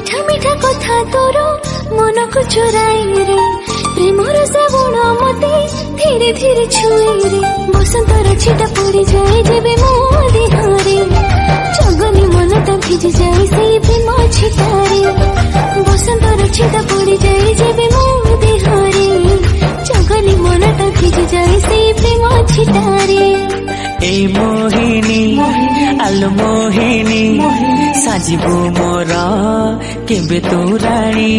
মিঠা মিঠা কথা তোর মনକୁ চোরাই রে। প্রেমর শ্রাবণ মতে ধীরে ধীরে ছুঁই রে। বসন্তর ছিটা পড়ে যায় যেবে মো দেহরে জগনি মনটা ভিজে যায় সেই প্রেম ছিটারে। বসন্তর ছিটা পড়ে যায় যেবে মো দেহরে জগনি মন তো ভিজে যায় সেই প্রেম ছিটারে। এই মোহিনী আলো মোহিনী। সাজিবু মোর কেবে তু রাণী